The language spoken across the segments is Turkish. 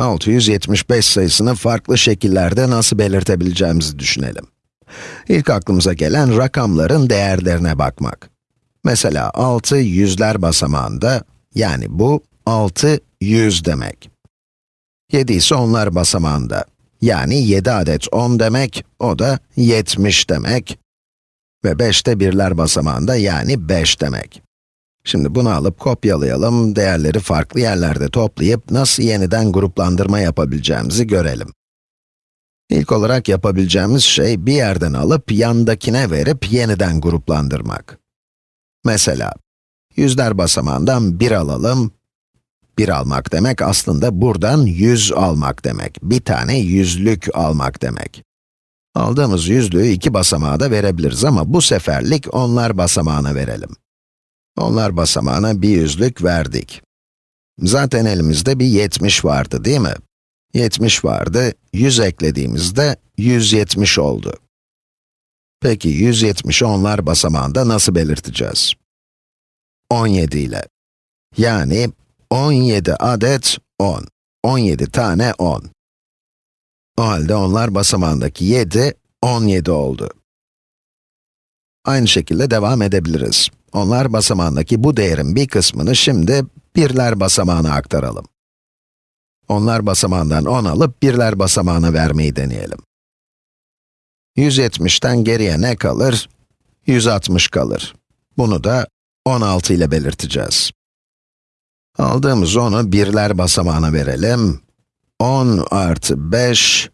675 sayısını farklı şekillerde nasıl belirtebileceğimizi düşünelim. İlk aklımıza gelen rakamların değerlerine bakmak. Mesela 6 yüzler basamağında, yani bu 6 yüz demek. 7 ise onlar basamağında, yani 7 adet 10 demek, o da 70 demek. Ve 5 de birler basamağında, yani 5 demek. Şimdi bunu alıp kopyalayalım, değerleri farklı yerlerde toplayıp nasıl yeniden gruplandırma yapabileceğimizi görelim. İlk olarak yapabileceğimiz şey bir yerden alıp yandakine verip yeniden gruplandırmak. Mesela, yüzler basamağından 1 alalım. 1 almak demek aslında buradan 100 almak demek. Bir tane yüzlük almak demek. Aldığımız yüzlüğü iki basamağa da verebiliriz ama bu seferlik onlar basamağına verelim. Onlar basamağına bir yüzlük verdik. Zaten elimizde bir 70 vardı değil mi? 70 vardı, 100 eklediğimizde 170 oldu. Peki 170'i onlar basamağında nasıl belirteceğiz? 17 ile. Yani 17 adet 10. 17 tane 10. O halde onlar basamağındaki 7, 17 oldu. Aynı şekilde devam edebiliriz. Onlar basamağındaki bu değerin bir kısmını şimdi birler basamağına aktaralım. Onlar basamağından 10 alıp birler basamağına vermeyi deneyelim. 170'ten geriye ne kalır? 160 kalır. Bunu da 16 ile belirteceğiz. Aldığımız 10'u birler basamağına verelim. 10 artı 5,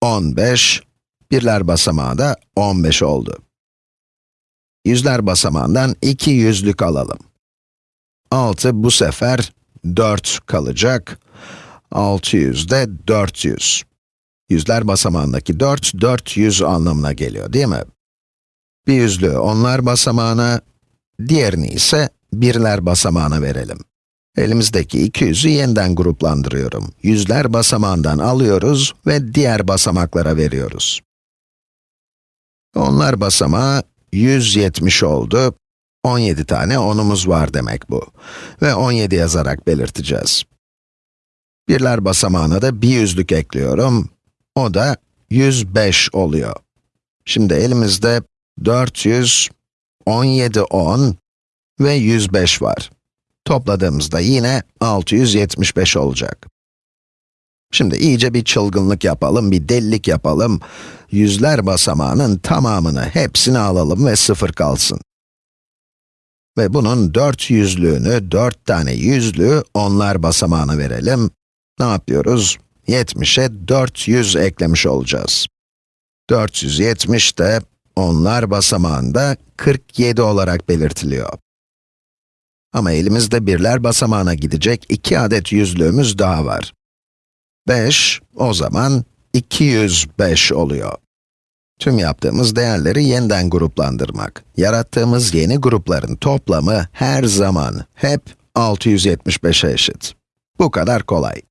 15, birler basamağı da 15 oldu. Yüzler basamağından 2 yüzlük alalım. 6 bu sefer 4 kalacak. 600 de 400. Yüzler basamağındaki 4, 400 anlamına geliyor değil mi? Bir yüzlüğü onlar basamağına, diğerini ise birler basamağına verelim. Elimizdeki 200'ü yeniden gruplandırıyorum. Yüzler basamağından alıyoruz ve diğer basamaklara veriyoruz. Onlar basamağı 170 oldu. 17 tane onumuz var demek bu. Ve 17 yazarak belirteceğiz. Birler basamağına da bir yüzlük ekliyorum. O da 105 oluyor. Şimdi elimizde 400, 17 10 ve 105 var. Topladığımızda yine 675 olacak. Şimdi iyice bir çılgınlık yapalım, bir delilik yapalım. Yüzler basamağının tamamını, hepsini alalım ve sıfır kalsın. Ve bunun 4 yüzlüğünü, 4 tane yüzlüğü onlar basamağına verelim. Ne yapıyoruz? 70'e 400 eklemiş olacağız. 470 de onlar basamağında 47 olarak belirtiliyor. Ama elimizde birler basamağına gidecek iki adet yüzlüğümüz daha var. 5, o zaman 205 oluyor. Tüm yaptığımız değerleri yeniden gruplandırmak. Yarattığımız yeni grupların toplamı her zaman hep 675'e eşit. Bu kadar kolay.